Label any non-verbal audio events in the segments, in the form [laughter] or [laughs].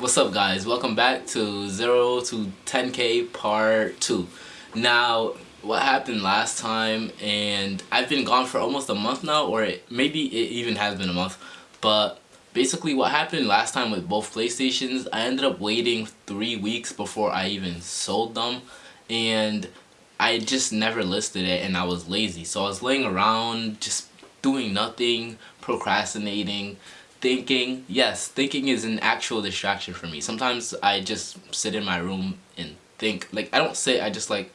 What's up guys? Welcome back to 0 to 10k part 2. Now, what happened last time and I've been gone for almost a month now or it, maybe it even has been a month but basically what happened last time with both PlayStations I ended up waiting three weeks before I even sold them and I just never listed it and I was lazy so I was laying around just doing nothing procrastinating thinking yes thinking is an actual distraction for me. Sometimes i just sit in my room and think like i don't sit i just like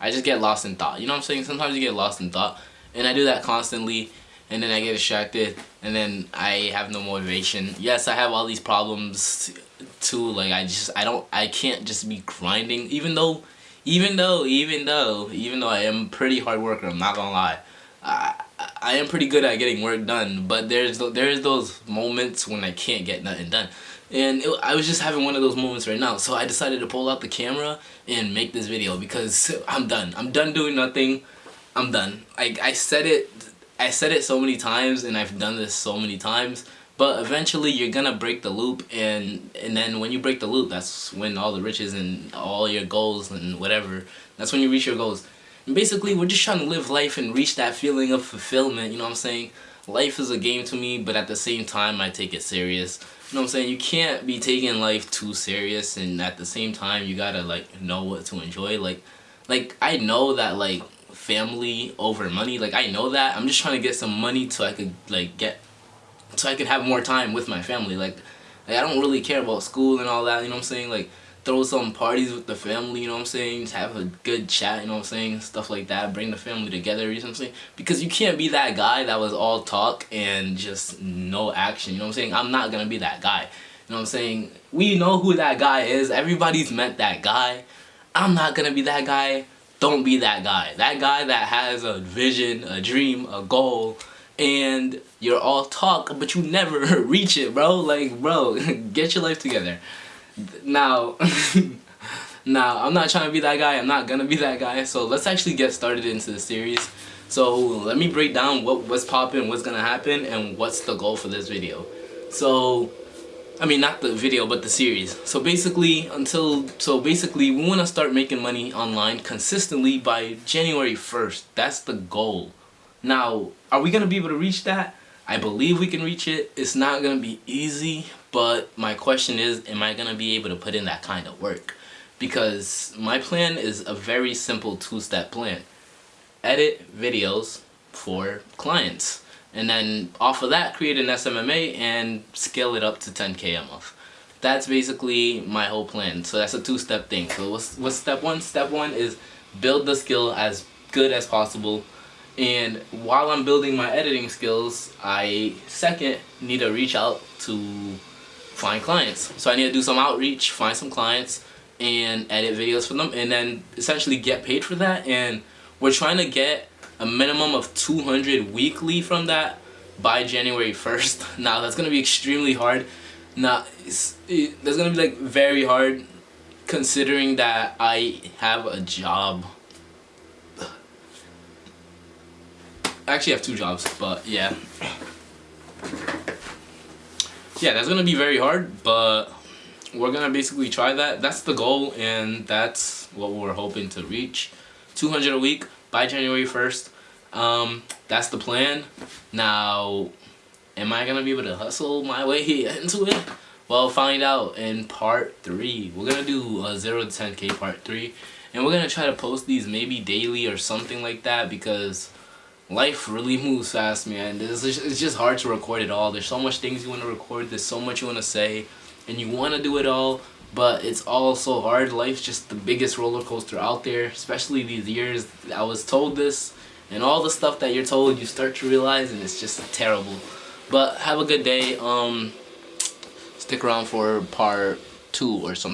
i just get lost in thought. You know what i'm saying? Sometimes you get lost in thought and i do that constantly and then i get distracted and then i have no motivation. Yes i have all these problems too like i just i don't i can't just be grinding even though even though even though even though i am pretty hard worker i'm not gonna lie I am pretty good at getting work done, but there's there's those moments when I can't get nothing done. And it, I was just having one of those moments right now, so I decided to pull out the camera and make this video because I'm done. I'm done doing nothing. I'm done. I, I said it I said it so many times and I've done this so many times but eventually you're gonna break the loop and and then when you break the loop that's when all the riches and all your goals and whatever that's when you reach your goals and basically, we're just trying to live life and reach that feeling of fulfillment, you know what I'm saying? Life is a game to me, but at the same time, I take it serious. You know what I'm saying? You can't be taking life too serious, and at the same time, you gotta, like, know what to enjoy. Like, like I know that, like, family over money, like, I know that. I'm just trying to get some money so I could, like, get, so I could have more time with my family. Like, like I don't really care about school and all that, you know what I'm saying? Like, throw some parties with the family, you know what I'm saying? Just have a good chat, you know what I'm saying? Stuff like that. Bring the family together, you know what I'm saying? Because you can't be that guy that was all talk and just no action, you know what I'm saying? I'm not gonna be that guy. You know what I'm saying? We know who that guy is. Everybody's met that guy. I'm not gonna be that guy. Don't be that guy. That guy that has a vision, a dream, a goal, and you're all talk, but you never [laughs] reach it, bro. Like, bro, [laughs] get your life together now [laughs] now i'm not trying to be that guy. I'm not gonna be that guy. So let's actually get started into the series. So let me break down what what's popping what's gonna happen and what's the goal for this video. So I mean not the video but the series. So basically until so basically we want to start making money online consistently by January 1st that's the goal. Now are we gonna be able to reach that I believe we can reach it it's not gonna be easy but my question is, am I going to be able to put in that kind of work? Because my plan is a very simple two-step plan. Edit videos for clients. And then off of that, create an SMMA and scale it up to 10K a month. That's basically my whole plan. So that's a two-step thing. So what's, what's step one? Step one is build the skill as good as possible and while I'm building my editing skills I second need to reach out to find clients. So I need to do some outreach, find some clients, and edit videos for them, and then essentially get paid for that. And we're trying to get a minimum of 200 weekly from that by January [laughs] 1st. Now that's gonna be extremely hard. Now it's, it, that's gonna be like very hard considering that I have a job. Actually have two jobs, but yeah yeah, that's gonna be very hard, but we're gonna basically try that. That's the goal, and that's what we're hoping to reach. 200 a week by January 1st. Um, that's the plan. Now, am I gonna be able to hustle my way [laughs] into it? Well, find out in part three. We're gonna do a zero to 10k part three, and we're gonna try to post these maybe daily or something like that because life really moves fast, man. It's just, it's just hard to record it all. There's so much things you want to record. There's so much you want to say. And you want to do it all. But it's all so hard. Life's just the biggest roller coaster out there. Especially these years. I was told this. And all the stuff that you're told, you start to realize. And it's just terrible. But have a good day. Um, Stick around for part two or something.